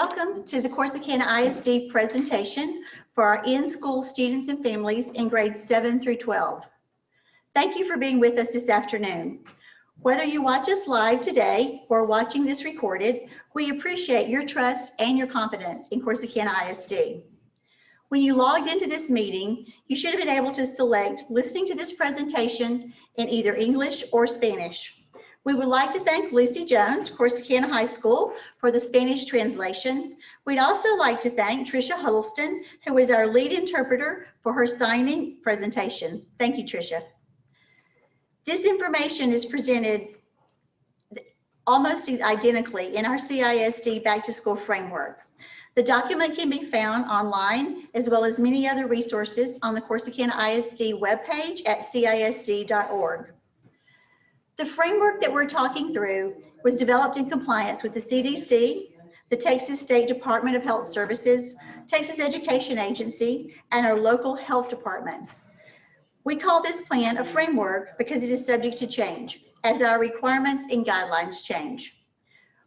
Welcome to the Corsicana ISD presentation for our in-school students and families in grades 7 through 12. Thank you for being with us this afternoon. Whether you watch us live today or watching this recorded, we appreciate your trust and your confidence in Corsicana ISD. When you logged into this meeting, you should have been able to select listening to this presentation in either English or Spanish. We would like to thank Lucy Jones, Corsicana High School, for the Spanish translation. We'd also like to thank Tricia Huddleston, who is our lead interpreter for her signing presentation. Thank you, Tricia. This information is presented almost identically in our CISD Back to School framework. The document can be found online as well as many other resources on the Corsicana ISD webpage at cisd.org. The framework that we're talking through was developed in compliance with the CDC, the Texas State Department of Health Services, Texas Education Agency, and our local health departments. We call this plan a framework because it is subject to change as our requirements and guidelines change.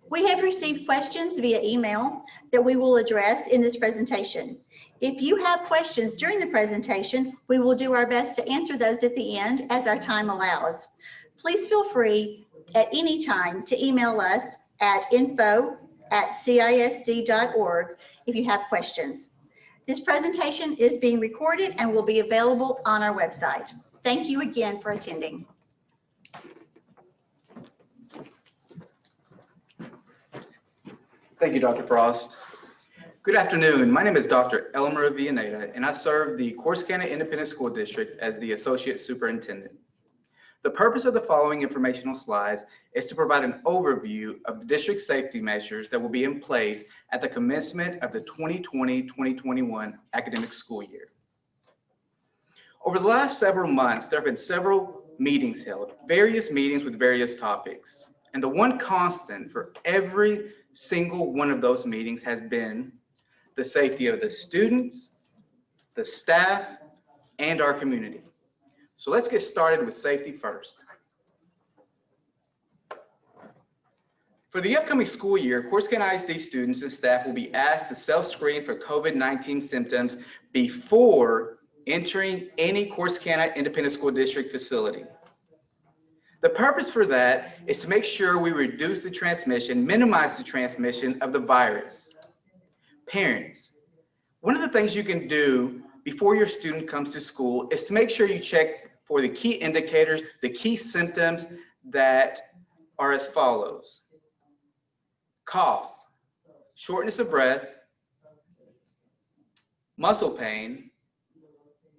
We have received questions via email that we will address in this presentation. If you have questions during the presentation, we will do our best to answer those at the end as our time allows. Please feel free at any time to email us at info at cisd.org if you have questions. This presentation is being recorded and will be available on our website. Thank you again for attending. Thank you, Dr. Frost. Good afternoon. My name is Dr. Elmer Villaneda, and I serve the Corsicana Independent School District as the Associate Superintendent. The purpose of the following informational slides is to provide an overview of the district safety measures that will be in place at the commencement of the 2020-2021 academic school year. Over the last several months, there have been several meetings held, various meetings with various topics. And the one constant for every single one of those meetings has been the safety of the students, the staff, and our community. So let's get started with safety first. For the upcoming school year, Corsicana ISD students and staff will be asked to self-screen for COVID-19 symptoms before entering any Corsicana Independent School District facility. The purpose for that is to make sure we reduce the transmission, minimize the transmission of the virus. Parents, one of the things you can do before your student comes to school is to make sure you check for the key indicators, the key symptoms that are as follows. Cough, shortness of breath, muscle pain,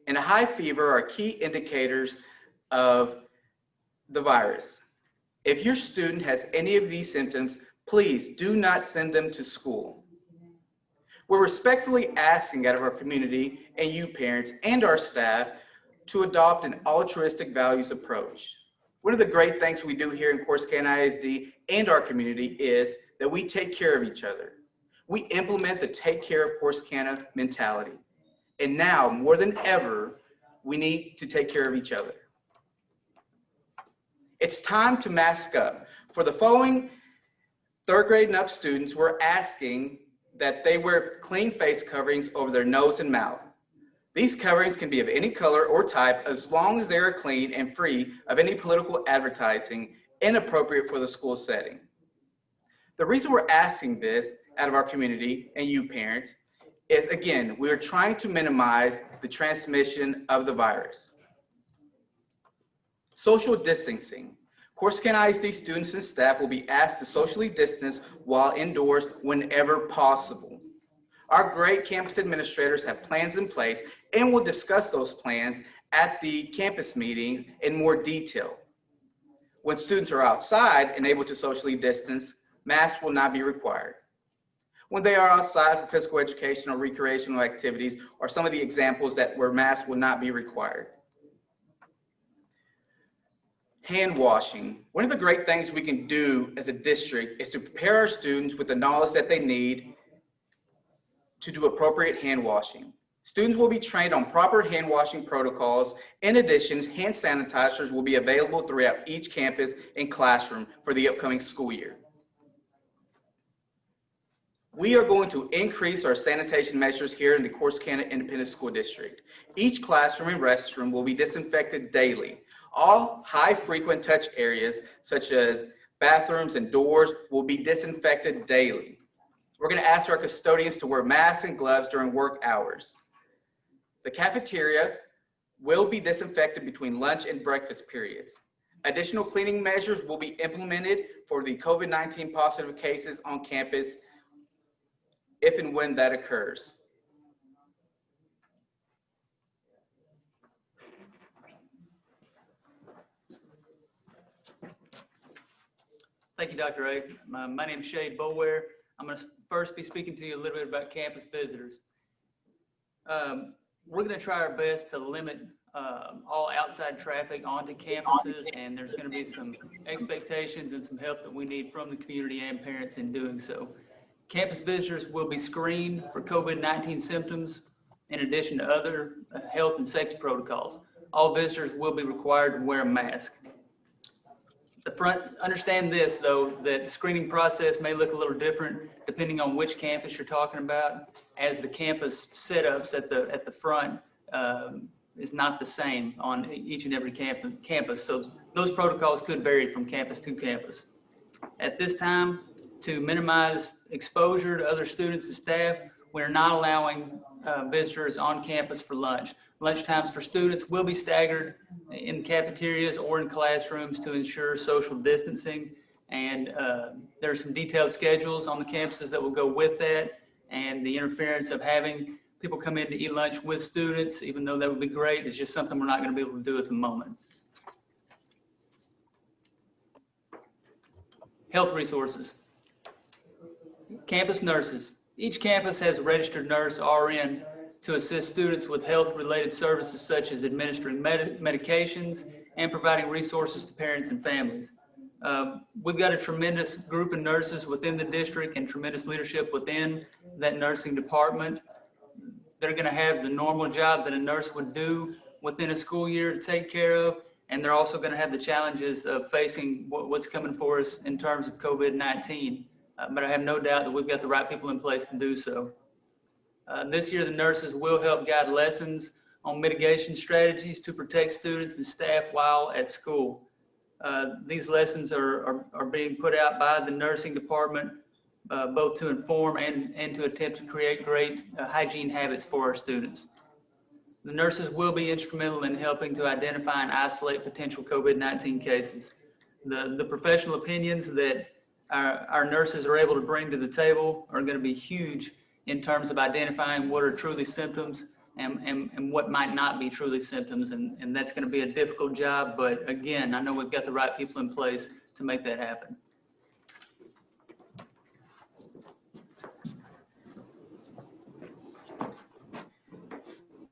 and a high fever are key indicators of the virus. If your student has any of these symptoms, please do not send them to school. We're respectfully asking out of our community and you parents and our staff to adopt an altruistic values approach. One of the great things we do here in Corsicana ISD and our community is that we take care of each other. We implement the take care of Corsicana mentality. And now more than ever, we need to take care of each other. It's time to mask up. For the following third grade and up students, we're asking that they wear clean face coverings over their nose and mouth. These coverings can be of any color or type as long as they are clean and free of any political advertising inappropriate for the school setting. The reason we're asking this out of our community and you parents is again, we are trying to minimize the transmission of the virus. Social distancing. Corsicana ISD students and staff will be asked to socially distance while indoors whenever possible. Our great campus administrators have plans in place and will discuss those plans at the campus meetings in more detail. When students are outside and able to socially distance, masks will not be required. When they are outside for physical education or recreational activities are some of the examples that where masks will not be required hand washing. One of the great things we can do as a district is to prepare our students with the knowledge that they need to do appropriate hand washing. Students will be trained on proper hand washing protocols. In addition, hand sanitizers will be available throughout each campus and classroom for the upcoming school year. We are going to increase our sanitation measures here in the Corsicana Independent School District. Each classroom and restroom will be disinfected daily. All high frequent touch areas such as bathrooms and doors will be disinfected daily. We're gonna ask our custodians to wear masks and gloves during work hours. The cafeteria will be disinfected between lunch and breakfast periods. Additional cleaning measures will be implemented for the COVID-19 positive cases on campus if and when that occurs. Thank you, Dr. A. My, my name is Shade Boware. I'm going to first be speaking to you a little bit about campus visitors. Um, we're going to try our best to limit um, all outside traffic onto campuses, and there's going to be some expectations and some help that we need from the community and parents in doing so. Campus visitors will be screened for COVID-19 symptoms in addition to other uh, health and safety protocols. All visitors will be required to wear a mask. The front, understand this though, that the screening process may look a little different depending on which campus you're talking about, as the campus setups at the, at the front um, is not the same on each and every campus, campus. So those protocols could vary from campus to campus. At this time, to minimize exposure to other students and staff, we're not allowing uh, visitors on campus for lunch. Lunch times for students will be staggered in cafeterias or in classrooms to ensure social distancing. And uh, there are some detailed schedules on the campuses that will go with that. And the interference of having people come in to eat lunch with students, even though that would be great, is just something we're not going to be able to do at the moment. Health resources. Campus nurses. Each campus has a registered nurse RN to assist students with health-related services such as administering med medications and providing resources to parents and families. Uh, we've got a tremendous group of nurses within the district and tremendous leadership within that nursing department. They're going to have the normal job that a nurse would do within a school year to take care of, and they're also going to have the challenges of facing what, what's coming for us in terms of COVID-19. Uh, but I have no doubt that we've got the right people in place to do so. Uh, this year, the nurses will help guide lessons on mitigation strategies to protect students and staff while at school. Uh, these lessons are, are, are, being put out by the nursing department, uh, both to inform and, and to attempt to create great uh, hygiene habits for our students. The nurses will be instrumental in helping to identify and isolate potential COVID-19 cases. The, the professional opinions that our, our nurses are able to bring to the table are going to be huge in terms of identifying what are truly symptoms and, and, and what might not be truly symptoms. And, and that's going to be a difficult job. But again, I know we've got the right people in place to make that happen.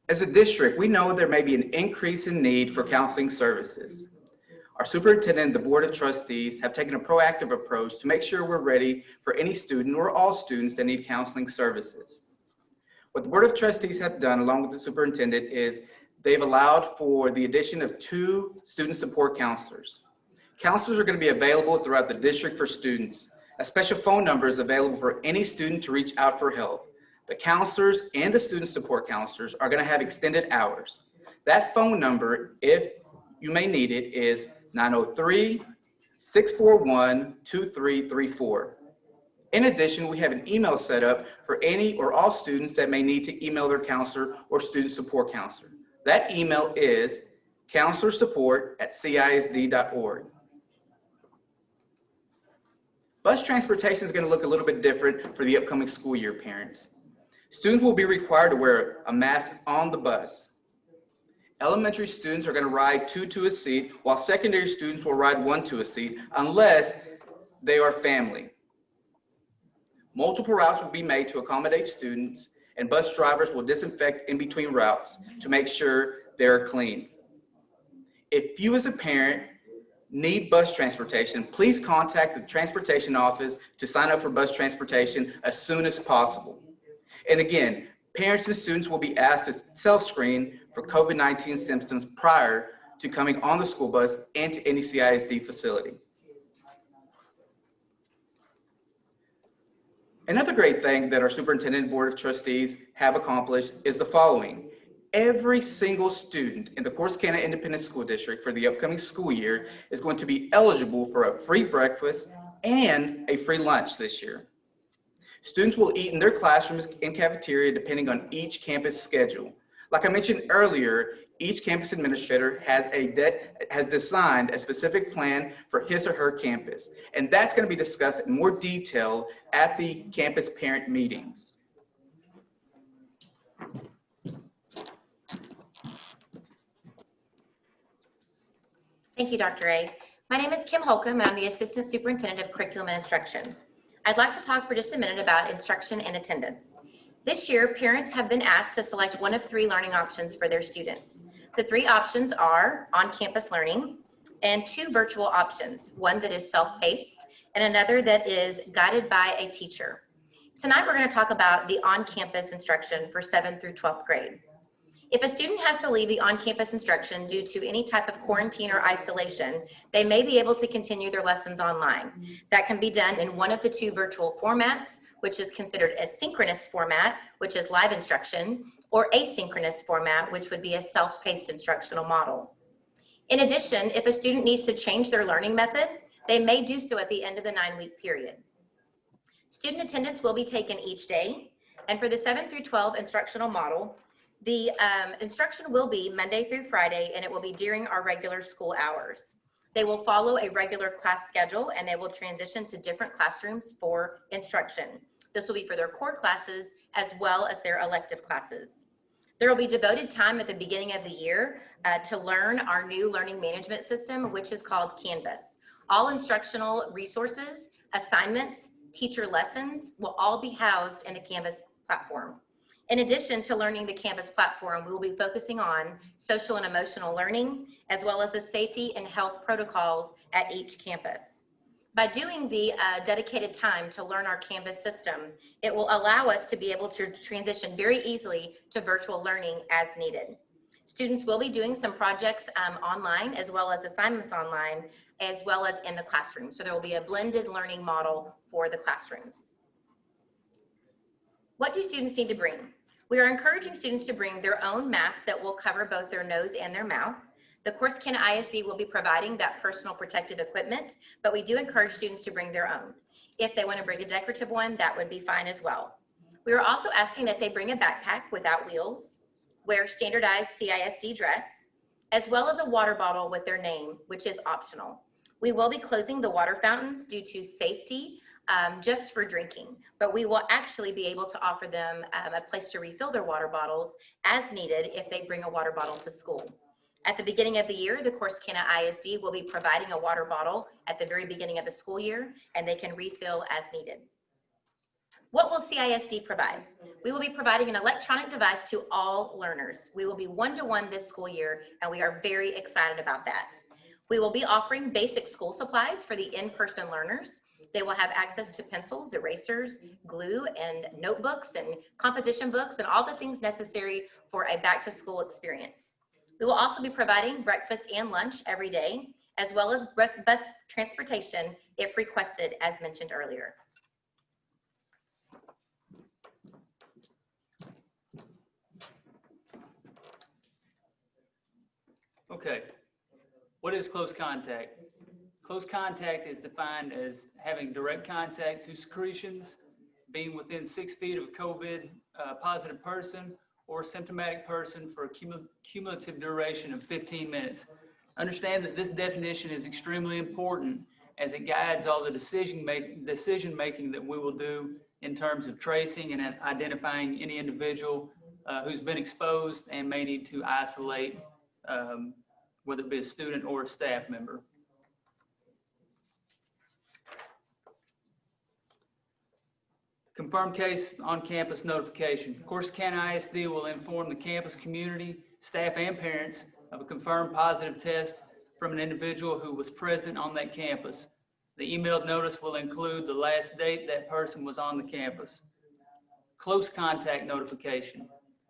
As a district, we know there may be an increase in need for counseling services. Our superintendent and the board of trustees have taken a proactive approach to make sure we're ready for any student or all students that need counseling services. What the board of trustees have done along with the superintendent is they've allowed for the addition of two student support counselors. Counselors are going to be available throughout the district for students. A special phone number is available for any student to reach out for help. The counselors and the student support counselors are going to have extended hours. That phone number, if you may need it, is 903-641-2334. In addition, we have an email set up for any or all students that may need to email their counselor or student support counselor. That email is counselorsupport at cisd.org. Bus transportation is going to look a little bit different for the upcoming school year, parents. Students will be required to wear a mask on the bus. Elementary students are going to ride two to a seat, while secondary students will ride one to a seat unless they are family. Multiple routes will be made to accommodate students and bus drivers will disinfect in between routes to make sure they're clean. If you as a parent need bus transportation, please contact the transportation office to sign up for bus transportation as soon as possible. And again, parents and students will be asked to self-screen for COVID-19 symptoms prior to coming on the school bus and to any CISD facility. Another great thing that our superintendent board of trustees have accomplished is the following. Every single student in the Corsicana Independent School District for the upcoming school year is going to be eligible for a free breakfast and a free lunch this year. Students will eat in their classrooms and cafeteria depending on each campus schedule. Like I mentioned earlier, each campus administrator has a de- has designed a specific plan for his or her campus. And that's going to be discussed in more detail at the campus parent meetings. Thank you, Dr. A. My name is Kim Holcomb, and I'm the Assistant Superintendent of Curriculum and Instruction. I'd like to talk for just a minute about instruction and attendance. This year, parents have been asked to select one of three learning options for their students. The three options are on-campus learning and two virtual options, one that is self-paced and another that is guided by a teacher. Tonight, we're going to talk about the on-campus instruction for 7th through 12th grade. If a student has to leave the on-campus instruction due to any type of quarantine or isolation, they may be able to continue their lessons online. That can be done in one of the two virtual formats, which is considered a synchronous format, which is live instruction, or asynchronous format, which would be a self-paced instructional model. In addition, if a student needs to change their learning method, they may do so at the end of the nine-week period. Student attendance will be taken each day, and for the 7 through 12 instructional model, the um, instruction will be Monday through Friday, and it will be during our regular school hours. They will follow a regular class schedule, and they will transition to different classrooms for instruction. This will be for their core classes as well as their elective classes. There will be devoted time at the beginning of the year uh, to learn our new learning management system, which is called Canvas. All instructional resources, assignments, teacher lessons will all be housed in the Canvas platform. In addition to learning the Canvas platform, we will be focusing on social and emotional learning, as well as the safety and health protocols at each campus. By doing the uh, dedicated time to learn our Canvas system, it will allow us to be able to transition very easily to virtual learning as needed. Students will be doing some projects um, online as well as assignments online, as well as in the classroom. So there will be a blended learning model for the classrooms. What do students need to bring? We are encouraging students to bring their own mask that will cover both their nose and their mouth. The Corsicana ISD will be providing that personal protective equipment, but we do encourage students to bring their own. If they want to bring a decorative one, that would be fine as well. We are also asking that they bring a backpack without wheels, wear standardized CISD dress, as well as a water bottle with their name, which is optional. We will be closing the water fountains due to safety um, just for drinking, but we will actually be able to offer them um, a place to refill their water bottles as needed if they bring a water bottle to school. At the beginning of the year, the Corsicana ISD will be providing a water bottle at the very beginning of the school year, and they can refill as needed. What will CISD provide? We will be providing an electronic device to all learners. We will be one-to-one -one this school year, and we are very excited about that. We will be offering basic school supplies for the in-person learners. They will have access to pencils, erasers, glue, and notebooks, and composition books, and all the things necessary for a back-to-school experience. We will also be providing breakfast and lunch every day, as well as bus, transportation if requested, as mentioned earlier. Okay, what is close contact? Close contact is defined as having direct contact to secretions, being within six feet of a COVID uh, positive person or symptomatic person for a cumulative duration of 15 minutes. Understand that this definition is extremely important as it guides all the decision make, decision making that we will do in terms of tracing and identifying any individual uh, who's been exposed and may need to isolate um, whether it be a student or a staff member. Confirmed case on-campus notification. Corsicana ISD will inform the campus community, staff, and parents of a confirmed positive test from an individual who was present on that campus. The emailed notice will include the last date that person was on the campus. Close contact notification.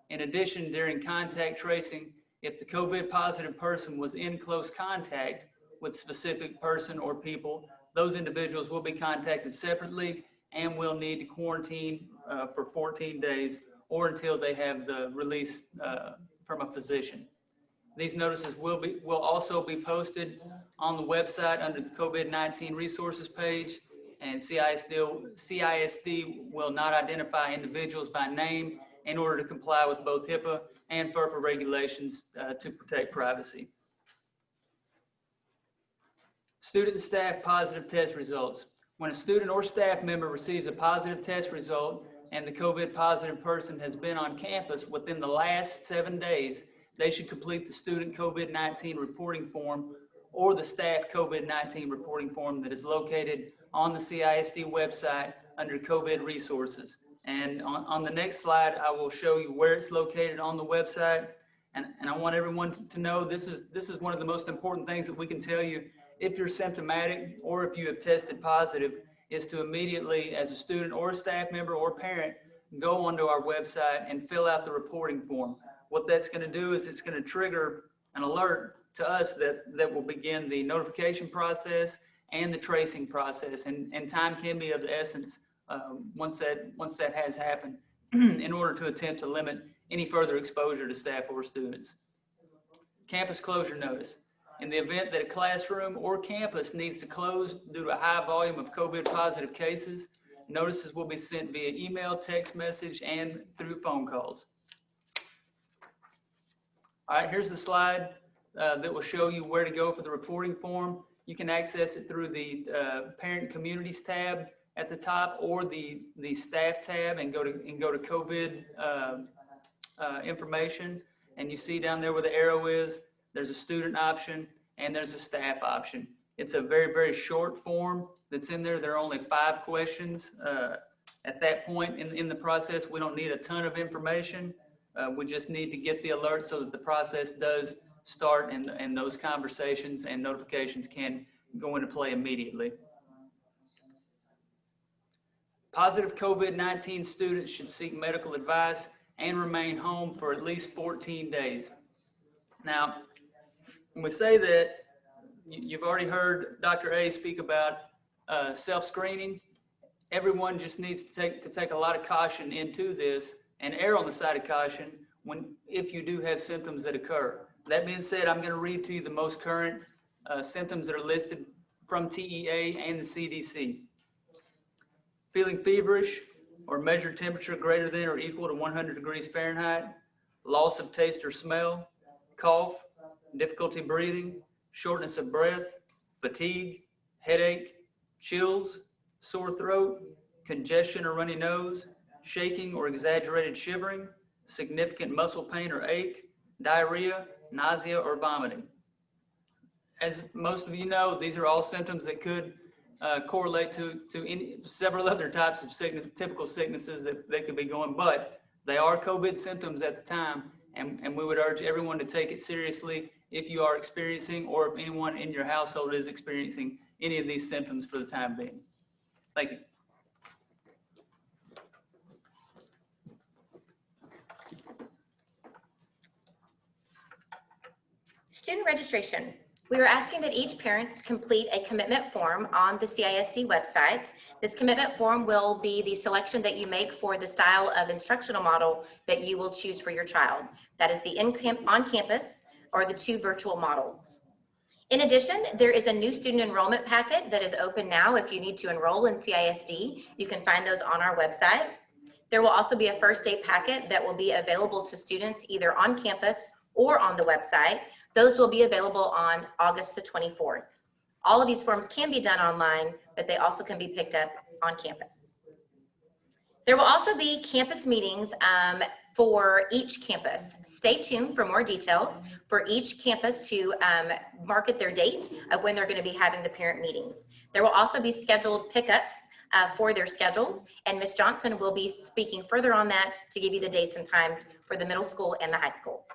In addition, during contact tracing, if the COVID positive person was in close contact with specific person or people, those individuals will be contacted separately and will need to quarantine uh, for 14 days or until they have the release uh, from a physician. These notices will be, will also be posted on the website under the COVID-19 resources page. And CISD, CISD will not identify individuals by name in order to comply with both HIPAA and FERPA regulations uh, to protect privacy. Student and staff positive test results. When a student or staff member receives a positive test result and the COVID positive person has been on campus within the last seven days, they should complete the student COVID-19 reporting form or the staff COVID-19 reporting form that is located on the CISD website under COVID resources. And on, on the next slide, I will show you where it's located on the website. And, and I want everyone to- to know this is, this is one of the most important things that we can tell you if you're symptomatic or if you have tested positive is to immediately, as a student or a staff member or parent, go onto our website and fill out the reporting form. What that's going to do is it's going to trigger an alert to us that, that will begin the notification process and the tracing process. And, and time can be of the essence um, once that, once that has happened in order to attempt to limit any further exposure to staff or students. Campus closure notice. In the event that a classroom or campus needs to close due to a high volume of COVID positive cases, notices will be sent via email, text message, and through phone calls. All right, here's the slide uh, that will show you where to go for the reporting form. You can access it through the uh, Parent Communities tab at the top or the, the Staff tab and go to, and go to COVID um, uh, information. And you see down there where the arrow is, there's a student option and there's a staff option. It's a very, very short form that's in there. There are only five questions. Uh, At that point in, in the process, we don't need a ton of information. Uh, We just need to get the alert so that the process does start and, and those conversations and notifications can go into play immediately. Positive COVID-19 students should seek medical advice and remain home for at least 14 days. Now, when we say that, you- you've already heard Dr. A speak about uh, self-screening. Everyone just needs to take, to take a lot of caution into this and err on the side of caution when, if you do have symptoms that occur. That being said, I'm going to read to you the most current uh, symptoms that are listed from TEA and the CDC. Feeling feverish or measured temperature greater than or equal to 100 degrees Fahrenheit, loss of taste or smell, cough, difficulty breathing, shortness of breath, fatigue, headache, chills, sore throat, congestion or runny nose, shaking or exaggerated shivering, significant muscle pain or ache, diarrhea, nausea, or vomiting. As most of you know, these are all symptoms that could uh, correlate to, to any, several other types of sickness, typical sicknesses that they could be going, but they are COVID symptoms at the time, and, and we would urge everyone to take it seriously if you are experiencing or if anyone in your household is experiencing any of these symptoms for the time being. Thank you. Student registration. We are asking that each parent complete a commitment form on the CISD website. This commitment form will be the selection that you make for the style of instructional model that you will choose for your child. That is the on-campus, or the two virtual models. In addition, there is a new student enrollment packet that is open now. If you need to enroll in CISD, you can find those on our website. There will also be a first aid packet that will be available to students either on campus or on the website. Those will be available on August the 24th. All of these forms can be done online, but they also can be picked up on campus. There will also be campus meetings um, for each campus. Stay tuned for more details for each campus to um, market their date of when they're going to be having the parent meetings. There will also be scheduled pickups uh, for their schedules, and Ms. Johnson will be speaking further on that to give you the dates and times for the middle school and the high school.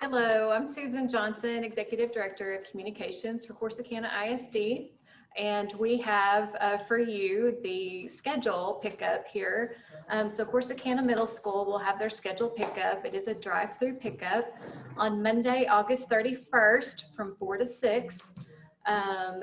Hello, I'm Susan Johnson, Executive Director of Communications for Corsicana ISD. And we have uh, for you the schedule pickup here. Um, So Corsicana Middle School will have their schedule pickup. It is a drive-through pickup on Monday, August 31st from 4 to 6. um,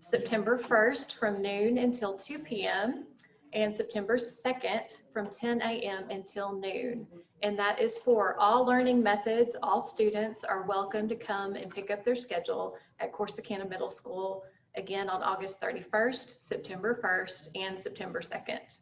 September 1st from noon until 2 p.m. and September 2nd from 10 a.m. until noon. And that is for all learning methods. All students are welcome to come and pick up their schedule at Corsicana Middle School again on August 31st, September 1st, and September 2nd.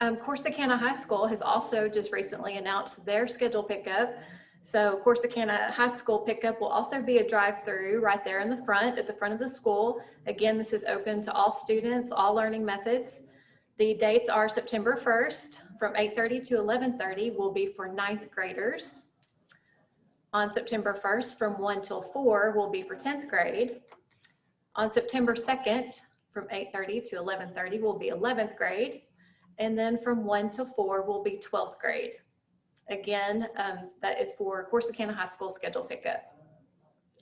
Um, Corsicana High School has also just recently announced their schedule pickup. So Corsicana High School pickup will also be a drive-through right there in the front, at the front of the school. Again, this is open to all students, all learning methods. The dates are September 1st from 8:30 to 11:30 will be for ninth graders. On September 1st from 1 till 4 will be for 10th grade. On September 2nd from 8:30 to 11:30 will be 11th grade. And then from 1 till 4 will be 12th grade. Again, um, that is for Corsicana High School schedule pickup.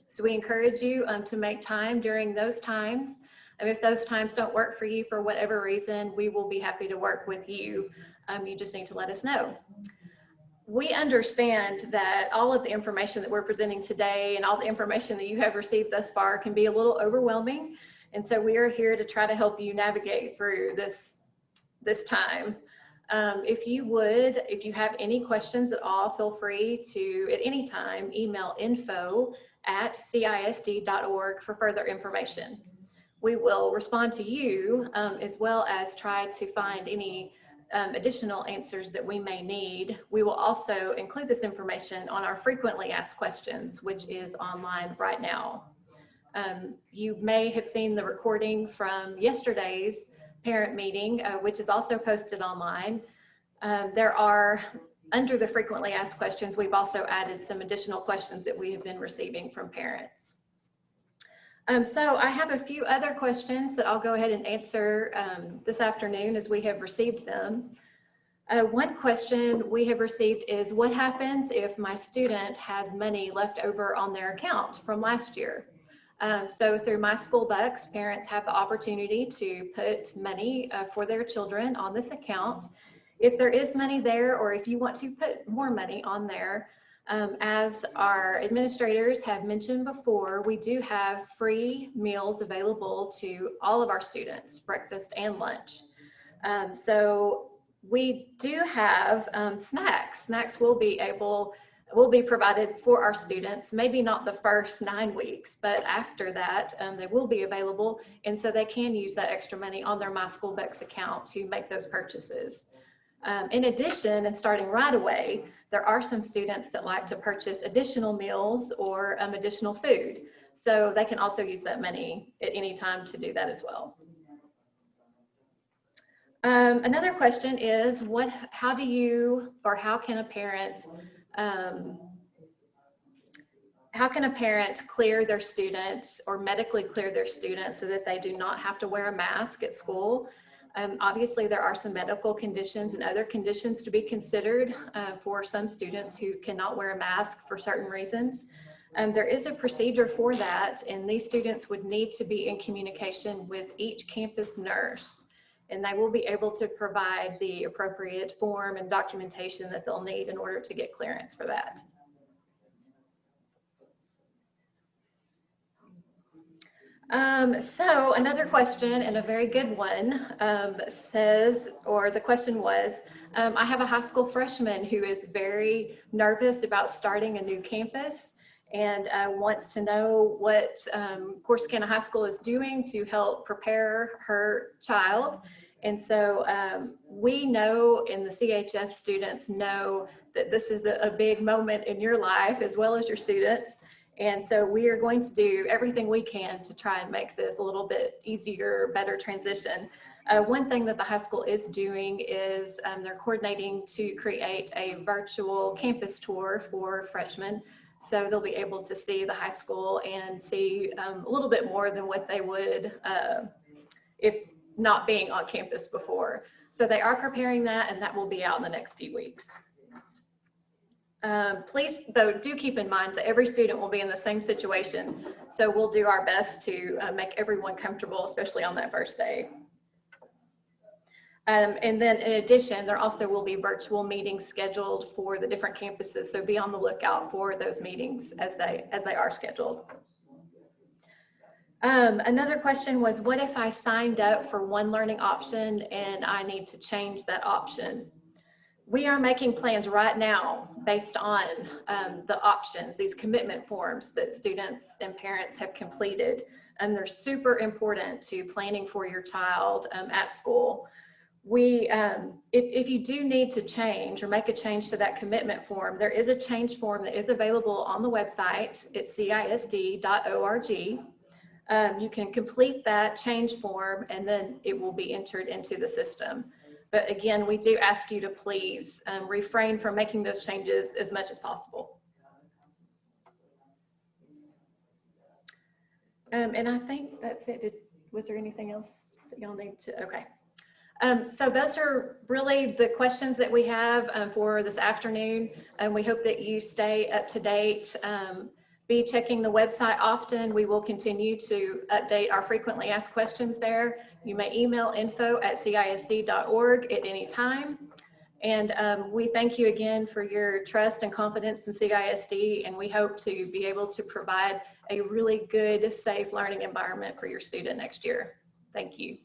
So we encourage you um, to make time during those times. And if those times don't work for you for whatever reason, we will be happy to work with you. Um, you just need to let us know. We understand that all of the information that we're presenting today and all the information that you have received thus far can be a little overwhelming. And so we are here to try to help you navigate through this, this time. Um, if you would, if you have any questions at all, feel free to, at any time, email info at cisd.org for further information. We will respond to you um, as well as try to find any um, additional answers that we may need. We will also include this information on our frequently asked questions, which is online right now. Um, you may have seen the recording from yesterday's parent meeting, uh, which is also posted online. Um, there are, under the frequently asked questions, we've also added some additional questions that we have been receiving from parents. Um, so I have a few other questions that I'll go ahead and answer um, this afternoon as we have received them. Uh, one question we have received is what happens if my student has money left over on their account from last year? Um, so through My School Bucks, parents have the opportunity to put money uh, for their children on this account. If there is money there, or if you want to put more money on there, um, as our administrators have mentioned before, we do have free meals available to all of our students, breakfast and lunch. Um, so we do have um, snacks. Snacks will be able will be provided for our students, maybe not the first nine weeks, but after that, um, they will be available. And so they can use that extra money on their My School Bucks account to make those purchases. Um, in addition, and starting right away, there are some students that like to purchase additional meals or um, additional food. So they can also use that money at any time to do that as well. Um, another question is what, how do you, or how can a parent, um, how can a parent clear their students or medically clear their students so that they do not have to wear a mask at school? Um, obviously, there are some medical conditions and other conditions to be considered uh, for some students who cannot wear a mask for certain reasons. Um, there is a procedure for that, and these students would need to be in communication with each campus nurse, and they will be able to provide the appropriate form and documentation that they'll need in order to get clearance for that. Um, so another question and a very good one um, says, or the question was, um, I have a high school freshman who is very nervous about starting a new campus and uh, wants to know what um, Corsicana High School is doing to help prepare her child. And so um, we know and the CHS students know that this is a, a big moment in your life as well as your students. And so we are going to do everything we can to try and make this a little bit easier, better transition. Uh, one thing that the high school is doing is um, they're coordinating to create a virtual campus tour for freshmen. So they'll be able to see the high school and see um, a little bit more than what they would uh, if not being on campus before. So they are preparing that and that will be out in the next few weeks. Um, please, though, do keep in mind that every student will be in the same situation. So we'll do our best to uh, make everyone comfortable, especially on that first day. Um, and then in addition, there also will be virtual meetings scheduled for the different campuses. So be on the lookout for those meetings as they, as they are scheduled. Um, another question was, what if I signed up for one learning option and I need to change that option? We are making plans right now based on um, the options, these commitment forms that students and parents have completed. And they're super important to planning for your child um, at school. We, um, if, if you do need to change or make a change to that commitment form, there is a change form that is available on the website. It's cisd.org. Um, you can complete that change form and then it will be entered into the system. But again, we do ask you to please um, refrain from making those changes as much as possible. Um, and I think that's it. Did, was there anything else that y'all need to, okay. Um, so those are really the questions that we have um, for this afternoon. And we hope that you stay up to date. Um, be checking the website often. We will continue to update our frequently asked questions there. You may email info at cisd.org at any time. And um, we thank you again for your trust and confidence in CISD, and we hope to be able to provide a really good, safe learning environment for your student next year. Thank you.